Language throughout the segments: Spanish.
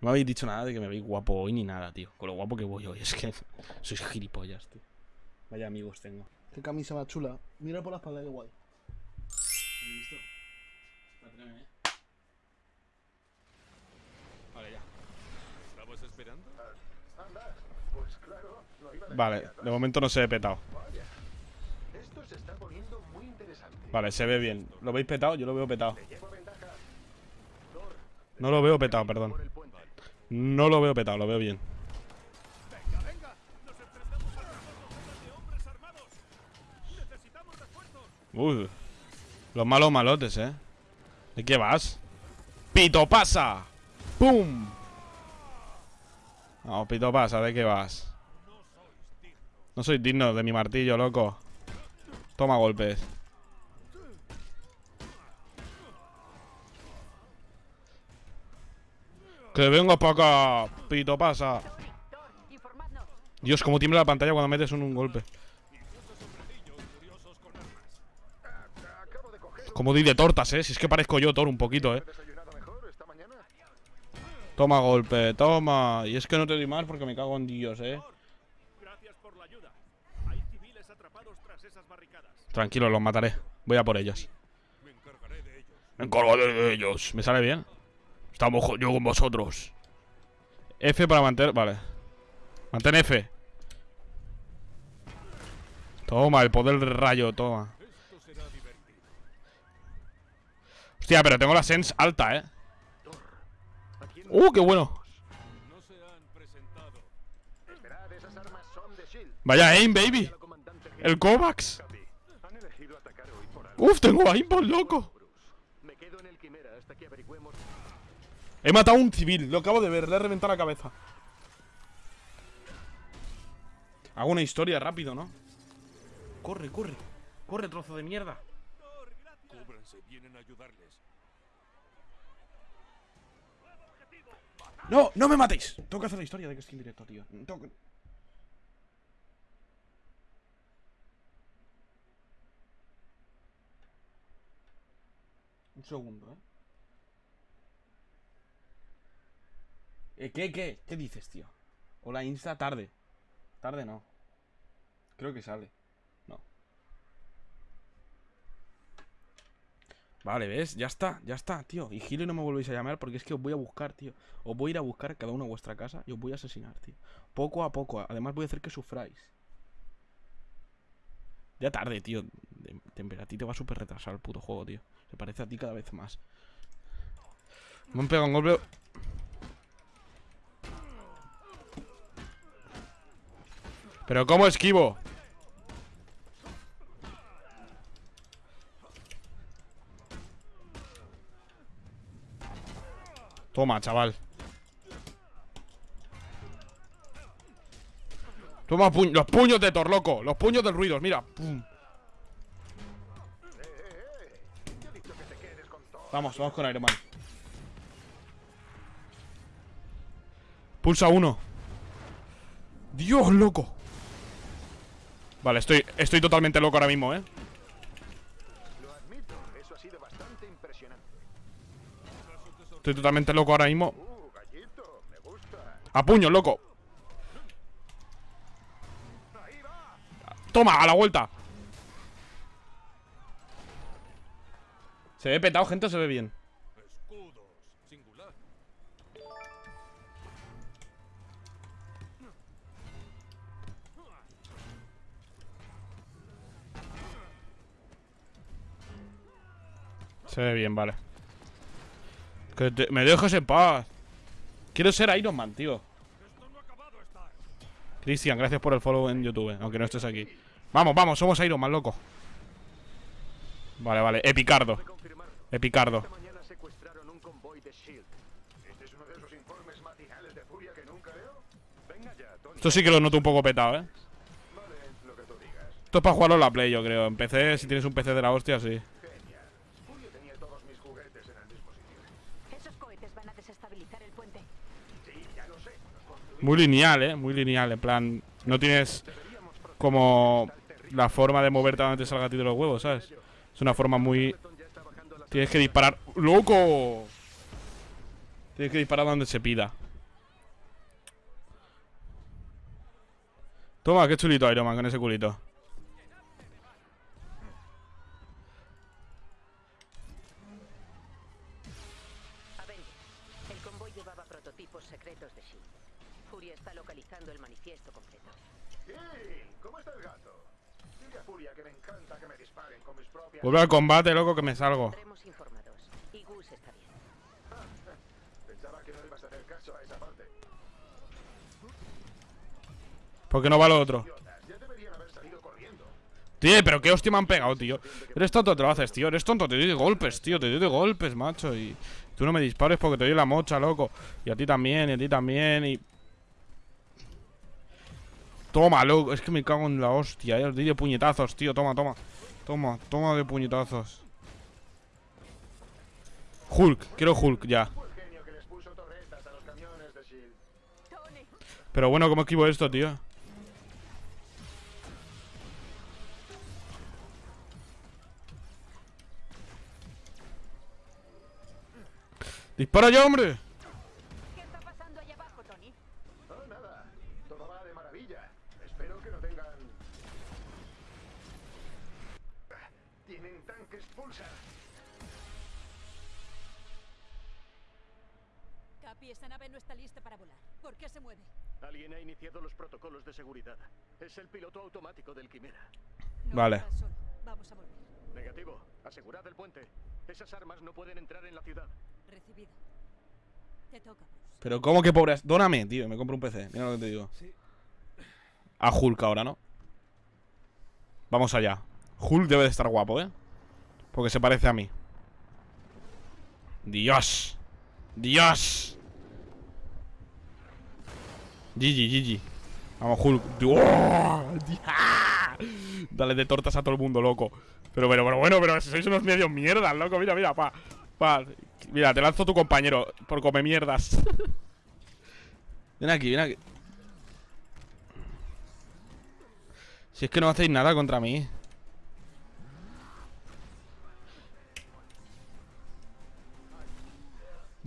No me habéis dicho nada de que me veis guapo hoy ni nada, tío. Con lo guapo que voy hoy. Es que sois gilipollas, tío. Vaya amigos tengo. Qué camisa más chula. Mira por la espalda, qué guay. visto? ¿eh? Vale, ya. ¿Estabas esperando? Vale, de momento no se ve petado. Esto se está poniendo muy interesante. Vale, se ve bien. ¿Lo veis petado? Yo lo veo petado. No lo veo petado, perdón. No lo veo petado, lo veo bien. ¡Venga, venga! ¡Nos enfrentamos a de hombres armados! ¡Necesitamos refuerzos! Uy. Los malos malotes, ¿eh? ¿De qué vas? ¡Pito pasa! ¡Pum! No, pito pasa, ¿de qué vas? No soy digno de mi martillo, loco. Toma golpes. Que venga para acá, pito pasa. Dios, cómo tiembla la pantalla cuando metes un, golpe. Como di de tortas, eh. Si es que parezco yo, Thor, un poquito, eh. Toma golpe, toma. Y es que no te doy más porque me cago en Dios, eh. Tranquilo, los mataré. Voy a por ellos. Me encargaré de ellos. ¿Me sale bien? Estamos yo con vosotros. F para mantener. Vale. Mantén F. Toma, el poder del rayo, toma. Hostia, pero tengo la sense alta, eh. ¿A quién ¡Uh, qué bueno! Vaya aim, baby. El Kovacs. Por. Uf, tengo aimbot, loco. Bruce. Me quedo en el Quimera hasta que averigüemos. He matado a un civil, lo acabo de ver, le he reventado la cabeza. Hago una historia rápido, ¿no? Corre, corre. Corre, trozo de mierda. Cúbranse, vienen a ayudarles. No, no me matéis. Tengo que hacer la historia de que estoy en directo, tío. Tengo que... Un segundo, ¿eh? ¿Eh, ¿Qué, qué? ¿Qué dices, tío? Hola, Insta, tarde. Tarde no. Creo que sale. No. Vale, ¿ves? Ya está, ya está, tío. Y Gilo no me volvéis a llamar porque es que os voy a buscar, tío. Os voy a ir a buscar cada uno a vuestra casa y os voy a asesinar, tío. Poco a poco. Además voy a hacer que sufráis. Ya tarde, tío. De- a ti te va súper retrasar el puto juego, tío. Se parece a ti cada vez más. Me han pegado un golpe. Pero ¿cómo esquivo? Toma, chaval. Toma pu- los puños de Thor, loco. Los puños del ruido, mira. Pum. Vamos, vamos con Iron Man. Pulsa uno. Dios, loco. Vale, estoy, estoy totalmente loco ahora mismo, ¿eh? Estoy totalmente loco ahora mismo. Uh. A puño, loco. Ahí va. Toma, a la vuelta. ¿Se ve petado, gente, se ve bien? Escudos. Se ve bien, vale. Que te- me dejes en paz. Quiero ser Iron Man, tío. Cristian, gracias por el follow en YouTube, aunque no estés aquí. Vamos, vamos, somos Iron Man, loco. Vale, vale, Epicardo. Epicardo. Esto sí que lo noto un poco petado, ¿eh? Esto es para jugarlo en la Play, yo creo. En PC, si tienes un PC de la hostia, sí. Muy lineal, ¿eh? Muy lineal, en plan... No tienes como la forma de moverte a donde te salga a ti de los huevos, ¿sabes? Es una forma muy... Tienes que disparar... ¡Loco! Tienes que disparar donde se pida. Toma, qué chulito Iron Man con ese culito. Propias... Vuelve al combate, loco, que me salgo. Tendremos informados. Y Gus está bien. Pensaba que no ibas a hacer caso a esa parte. ¿Por qué no va lo otro? Ya. Tío, pero qué hostia me han pegado, tío. Eres tonto, te lo haces, tío. Eres tonto, te doy de golpes, tío. Te doy de golpes, macho. Y tú no me dispares porque te doy la mocha, loco. Y a ti también, y a ti también. Y. Toma, loco. Es que me cago en la hostia, eh. Os doy de puñetazos, tío. Toma, toma. Toma, toma de puñetazos. Hulk, quiero Hulk ya. Pero bueno, ¿cómo esquivo esto, tío? ¡Dispara ya, hombre! Tienen tanques pulsar. Capi, esta nave no está lista para volar. ¿Por qué se mueve? Alguien ha iniciado los protocolos de seguridad. Es el piloto automático del Quimera. No Vale. Vamos a volver. Negativo. Asegurad el puente. Esas armas no pueden entrar en la ciudad. Recibido. Te toca, Bruce. Pero ¿cómo que pobre? Dóname, tío, me compro un PC. Mira lo que te digo. A Hulk ahora, ¿no? Vamos allá. Hulk debe de estar guapo, ¿eh? Porque se parece a mí. Dios. Dios. GG, GG. Vamos, Hulk. Dale de tortas a todo el mundo, loco. Pero, pero, pero bueno, pero sois unos medios mierdas, loco. Mira, mira, pa. Pa. Mira, te lanzo tu compañero por come mierdas. ven aquí, ven aquí. Si es que no hacéis nada contra mí.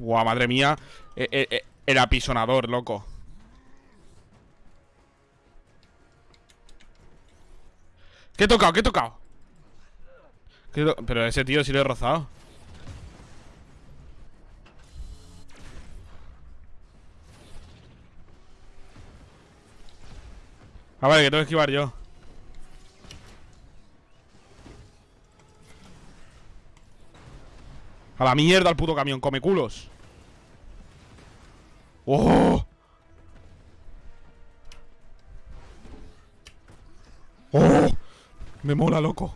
Buah, madre mía. Eh, eh, eh, el apisonador, loco. ¿Qué he tocado? ¿Qué he tocado? ¿Qué to- Pero ese tío sí lo he rozado. Ah, vale, que tengo que esquivar yo. A la mierda el puto camión, come culos. ¡Oh! ¡Oh! Me mola, loco.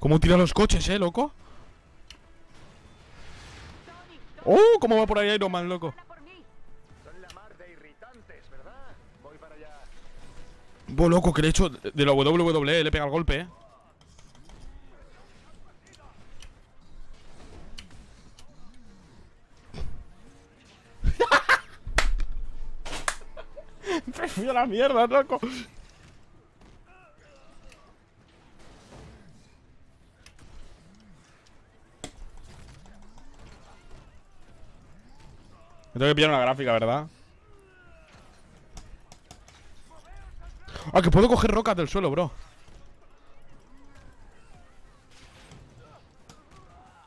¿Cómo tira los coches, eh, loco? ¡Oh! ¿Cómo va por ahí Iron Man, loco? Bo, loco, que le he hecho de la WWE, le pega el golpe, eh. Me fui a la mierda, loco. Me tengo que pillar una gráfica, ¿verdad? Ah, que puedo coger rocas del suelo, bro.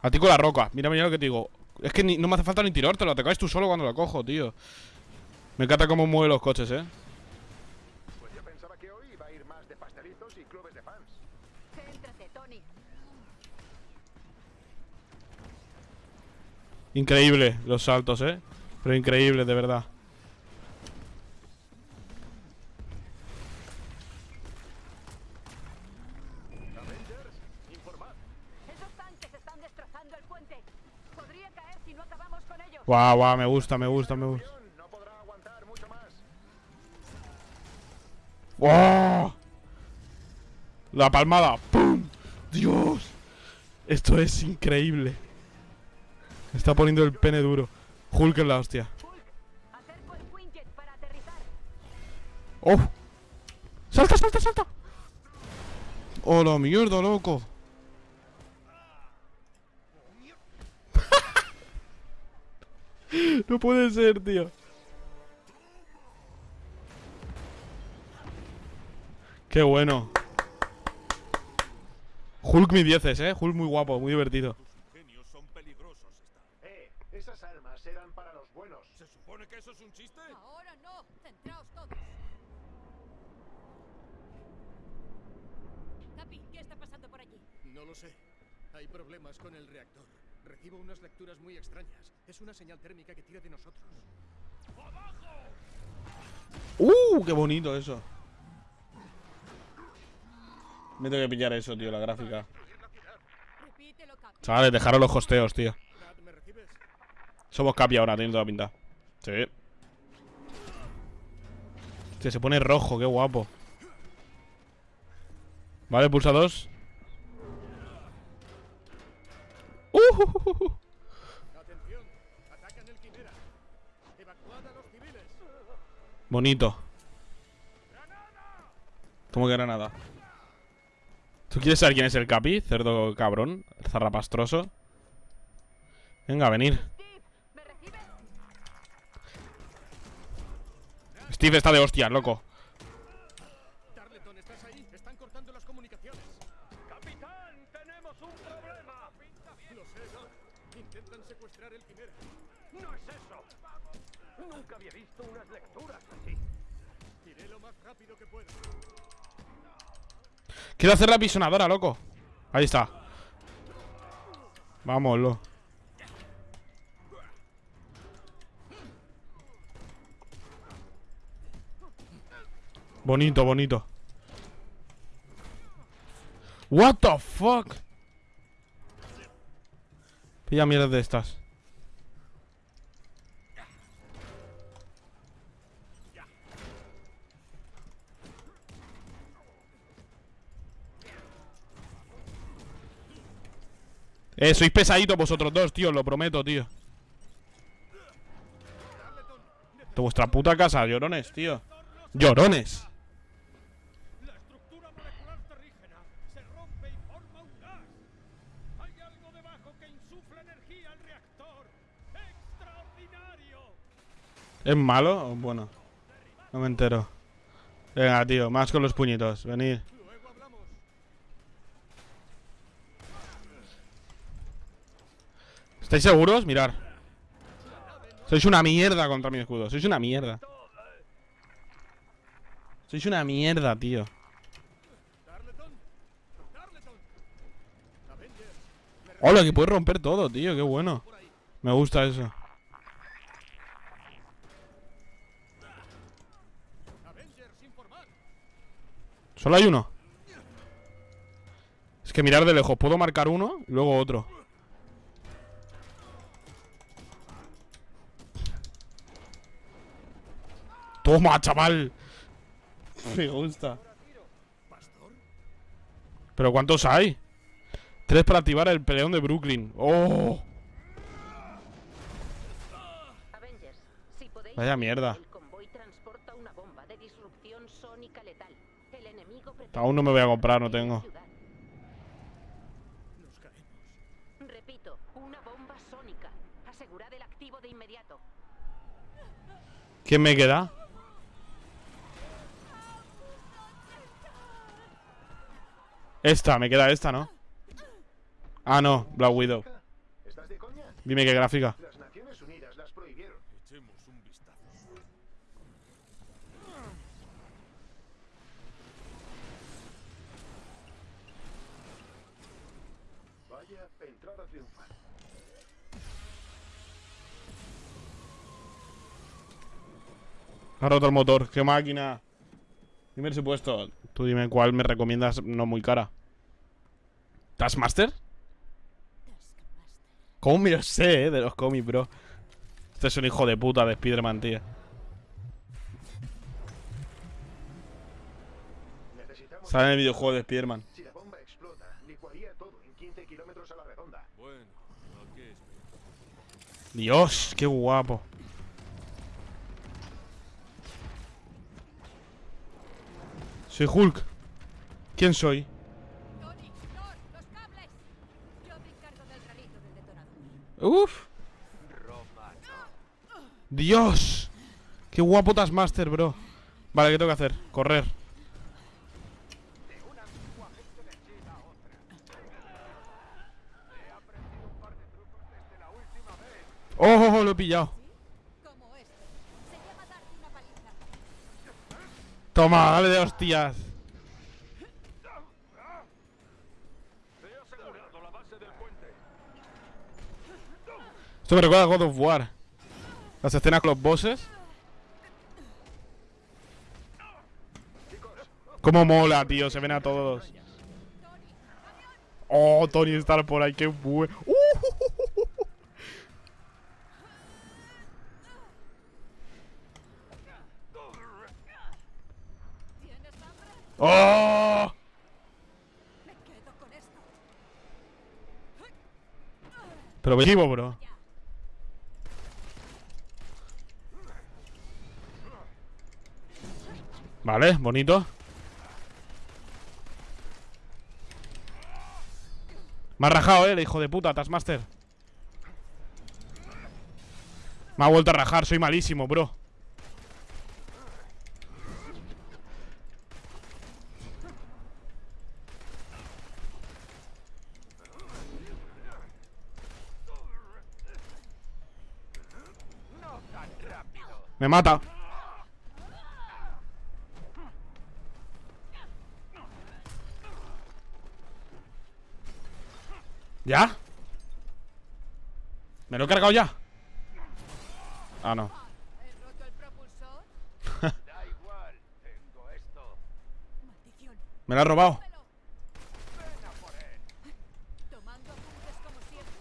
A ti con la roca. Mira, mira lo que te digo. Es que no me hace falta ni tirártelo. Te caes tú solo cuando la cojo, tío. Me encanta cómo mueve los coches, eh. Increíble los saltos, eh. Pero increíble, de verdad. Guau, guau, me gusta, me gusta, me gusta. ¡Wow! La palmada. ¡Pum! ¡Dios! Esto es increíble. Está poniendo el pene duro. Hulk es la hostia. ¡Oh! ¡Salta, salta, salta! ¡Oh, la mierda, loco! no puede ser, tío. Qué bueno. Hulk mi dieces, eh. Hulk muy guapo, muy divertido. Tus ingenios son peligrosos, Star. Eh, esas armas eran para los buenos. ¿Se supone que eso es un chiste? Ahora no. Centraos todos. Capi, ¿qué está pasando por allí? No lo sé. Hay problemas con el reactor. Recibo unas lecturas muy extrañas. Es una señal térmica que tira de nosotros. ¡Uh! ¡Qué bonito eso! Me tengo que pillar eso, tío, la gráfica. Chavales, dejaros los hosteos, tío. Somos Capi ahora, tiene toda la pinta. Sí. Hostia, se pone rojo, qué guapo. Vale, pulsa dos. Uh, civiles. Bonito. ¿Cómo que granada? ¿Tú quieres saber quién es el Capi? Cerdo cabrón. Zarrapastroso. Venga, venir. Steve, ¿me recibes? Steve está de hostias, loco. Tarleton, ¿estás ahí? Están cortando las comunicaciones. ¡Capitán! ¡Tenemos un problema! Lo sé, Doc. Intentan secuestrar el Quimera. ¡No es eso! Nunca había visto unas lecturas así. Iré lo más rápido que pueda. Quiero hacer la pisonadora, loco. Ahí está. Vámonos. Bonito, bonito. What the fuck? Pilla mierda de estas. Eh, sois pesaditos vosotros dos, tío, lo prometo, tío. De vuestra puta casa, llorones, tío. Llorones. ¿Es malo? o Bueno. No me entero. Venga, tío, más con los puñitos. Venid. ¿Estáis seguros? Mirar. Sois una mierda contra mi escudo. Sois una mierda. Sois una mierda, tío. Hola, que puedes romper todo, tío. Qué bueno. Me gusta eso. Avengers, informad. Solo hay uno. Es que mirar de lejos. Puedo marcar uno y luego otro. Toma, chaval. Me gusta. ¿Pero cuántos hay? Tres para activar el peleón de Brooklyn. ¡Oh! Vaya mierda. El convoy transporta una bomba de disrupción sónica letal. El enemigo pretende Aún no me voy a comprar, no tengo. ciudad. Nos caemos. Repito, una bomba sónica. Asegurad el activo de inmediato. ¿Quién me queda? Esta, me queda esta, ¿no? Ah, no, Black Widow. Dime qué gráfica. Ha roto el motor, qué máquina. Dime el supuesto. Tú dime cuál me recomiendas no muy cara. ¿Taskmaster? ¿Cómo me lo sé, eh? De los cómics, bro. Este es un hijo de puta de Spiderman, tío. Sale en el videojuego de Spiderman. Si la bomba explota, licuaría todo en 15 kilómetros a la redonda. Bueno, ¿a qué esperamos? Dios, qué guapo. Soy Hulk. ¿Quién soy? Uf. Dios. Qué guapotas master, bro. Vale, ¿qué tengo que hacer? Correr. Oh, oh, oh, lo he pillado. Toma, dale de hostias. Esto me recuerda a God of War. Las escenas con los bosses. Cómo mola, tío. Se ven a todos. Oh, Tony Stark por ahí. Qué bueno. ¡Uh! ¿Tienes ¡Oh! Me quedo con esto. Pero vivo, bro. Vale, bonito. Me ha rajado, eh, el hijo de puta, Taskmaster. Me ha vuelto a rajar, soy malísimo, bro. Me mata. ¿Ya? ¿Me lo he cargado ya? Ah, no. Me lo ha robado. Velo. ¿Tomando apuntes como siempre?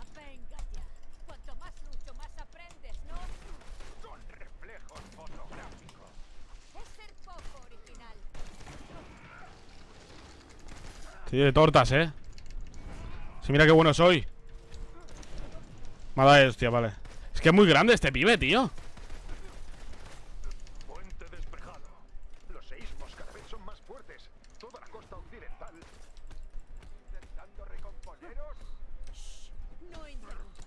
Ah, venga ya. Cuanto más lucho, más aprendes, ¿no? Son reflejos fotográficos. Es ser poco original. Sí, de tortas, eh. Sí, mira qué bueno soy. Me ha dado hostia, vale. Es que es muy grande este pibe, tío. Puente despejado. Los seísmos cada vez son más fuertes. Toda la costa occidental. Intentando recomponeros. No interrumpas.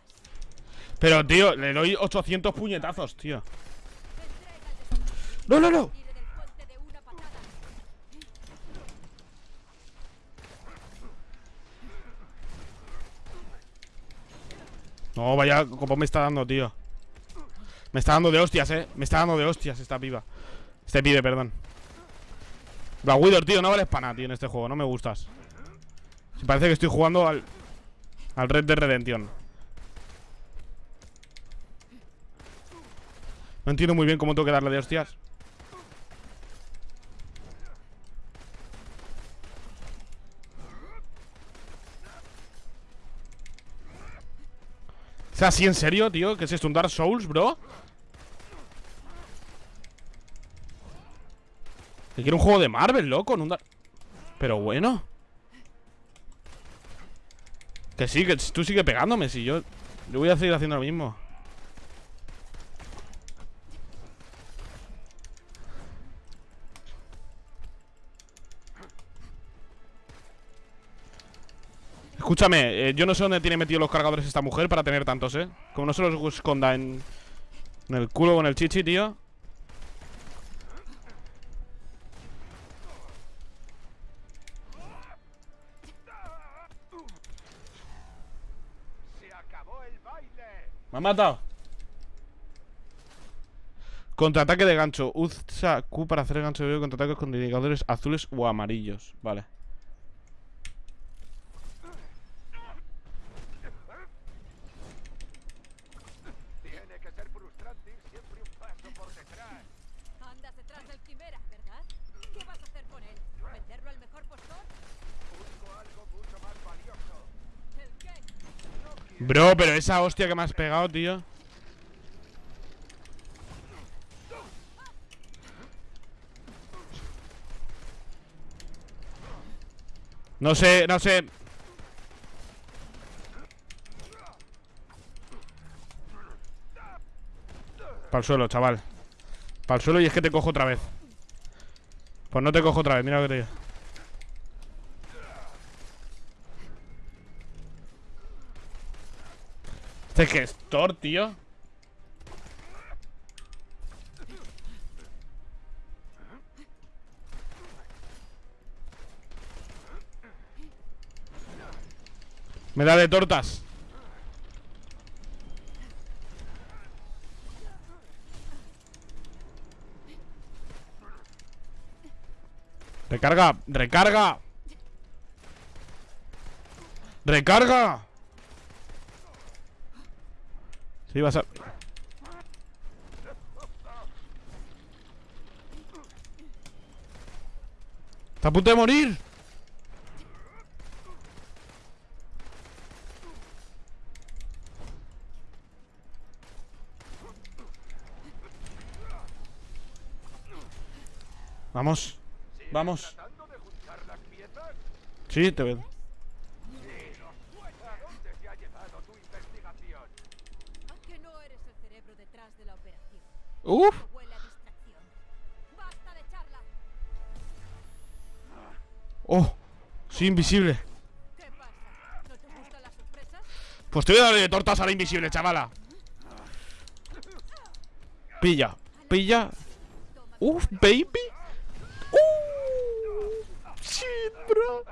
Pero, tío, le doy 800 puñetazos, tío. No, no, no. Tire del puente de una patada. No, vaya, como me está dando, tío. Me está dando de hostias, eh. Me está dando de hostias esta piba. Este pibe, perdón. Black tío, no vales para nada, tío, en este juego. No me gustas. Parece que estoy jugando al. Al Red de Redemption. No entiendo muy bien cómo tengo que darle de hostias. ¿Es así en serio, tío? ¿Qué es esto? ¿Un Dark Souls, bro? Que quiero un juego de Marvel, loco. Pero bueno Que sí, que tú sigue pegándome Si yo... Yo voy a seguir haciendo lo mismo Escúchame, eh, yo no sé dónde tiene metido los cargadores esta mujer para tener tantos, ¿eh? Como no se los esconda en, el culo o en el chichi, tío. Me ha matado. Contraataque de gancho. Usa Q para hacer gancho de contraataques con indicadores azules o amarillos. Vale. Tiene que ser frustrante ir siempre un paso por detrás. Andas detrás del quimera, ¿verdad? ¿Qué vas a hacer con él? ¿Venderlo al mejor postor? Busco algo mucho más valioso. ¿El qué? Bro, pero esa hostia que me has pegado, tío. No sé, no sé. Para el suelo, chaval. Para el suelo y es que te cojo otra vez. Pues no te cojo otra vez, mira lo que te digo. Este gestor, tío. Me da de tortas. Recarga, recarga. Recarga. Sí, vas a... Está a punto de morir. Vamos. Vamos. Sí, te veo. ¿A dónde te ha llevado tu investigación? Aunque no eres el cerebro detrás de la operación. Uf. Oh. Sí, invisible. Pues te voy a darle de tortas a la invisible, chavala. Pilla. Pilla. Uf, baby. Uh. Shit, bro.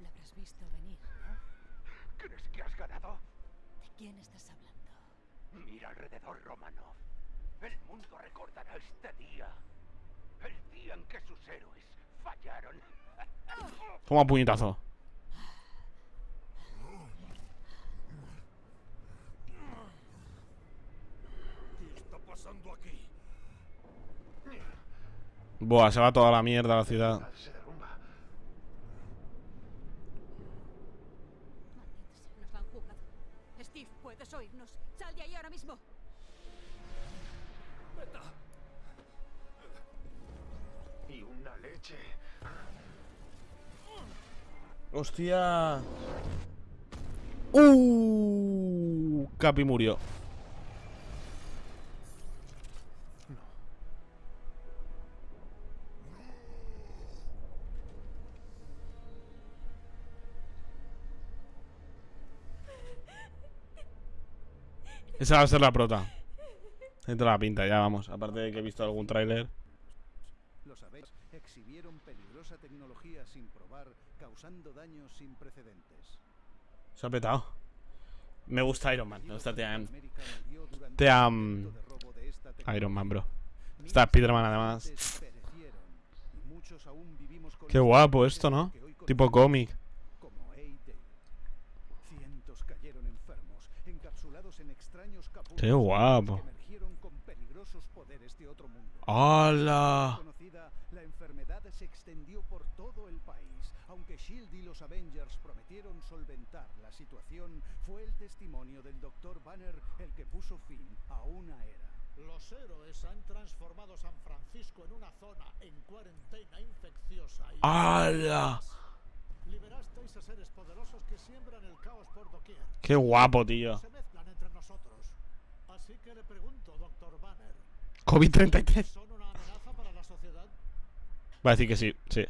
Lo habrás visto venir, ¿no? ¿Crees que has ganado? ¿De quién estás hablando? Mira alrededor, Romanov. El mundo recordará este día. El día en que sus héroes fallaron. Toma puñetazo. ¿Qué está pasando aquí? Buah, se va toda la mierda la ciudad. Leche. Hostia. Uh, Capi murió. Esa va a ser la prota. Dentro la pinta, ya vamos. Aparte de que he visto algún tráiler. Lo sabéis, exhibieron peligrosa tecnología sin probar, causando daños sin precedentes. Se ha petado. Me gusta Iron Man. Me gusta de esta Iron Man, bro. Está Spiderman además. Qué guapo esto, ¿no? Tipo cómic. como A-Day. Cientos cayeron enfermos, encapsulados en extraños capullos Qué guapo. que emergieron con peligrosos poderes de otro mundo. ¡Hala! Conocida, la enfermedad se extendió por todo el país. Aunque Shield y los Avengers prometieron solventar la situación, fue el testimonio del Dr. Banner el que puso fin a una era. Los héroes han transformado San Francisco en una zona en cuarentena infecciosa y ¡Hala! liberasteis a seres poderosos que siembran el caos por doquier. ¡Qué guapo, tío! Se mezclan entre nosotros. Así que le pregunto, Dr. Banner, COVID-33. ¿son una amenaza para la sociedad? Va a decir que sí, sí.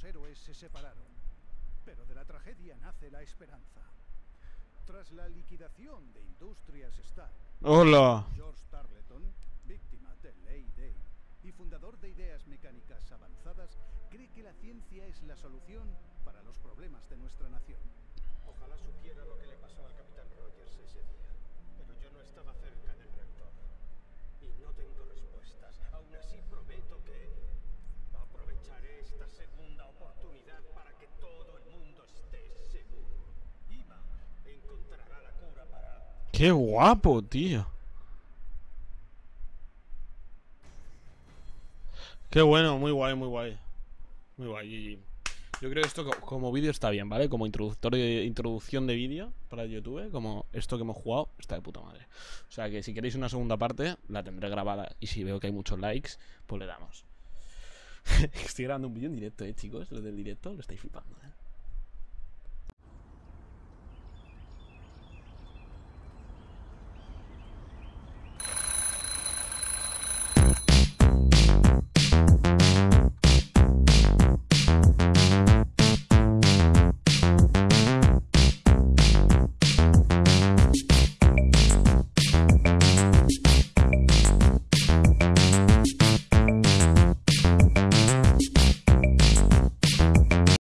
Poderosos héroes se separaron. Pero de la tragedia nace la esperanza. Tras la liquidación de Industrias Stark, ¡Hola! George Tarleton, víctima del A-Day y fundador de Ideas Mecánicas Avanzadas, cree que la ciencia es la solución para los problemas de nuestra nación. Ojalá supiera lo que le pasó al Capitán Rogers ese día. Pero yo no estaba cerca del reactor. Y no tengo respuestas. Aún así prometo que aprovecharé esta segunda oportunidad para que todo el mundo esté seguro. Iva encontrará la cura para... ¡Qué guapo, tío! Qué bueno, muy guay, muy guay. Muy guay, GG. Yo creo que esto co- como vídeo está bien, ¿vale? Como introductor de, introducción de vídeo para YouTube, como esto que hemos jugado, está de puta madre. O sea que si queréis una segunda parte, la tendré grabada. Y si veo que hay muchos likes, pues le damos. Estoy grabando un vídeo en directo, eh, chicos. Lo del directo lo estáis flipando, eh.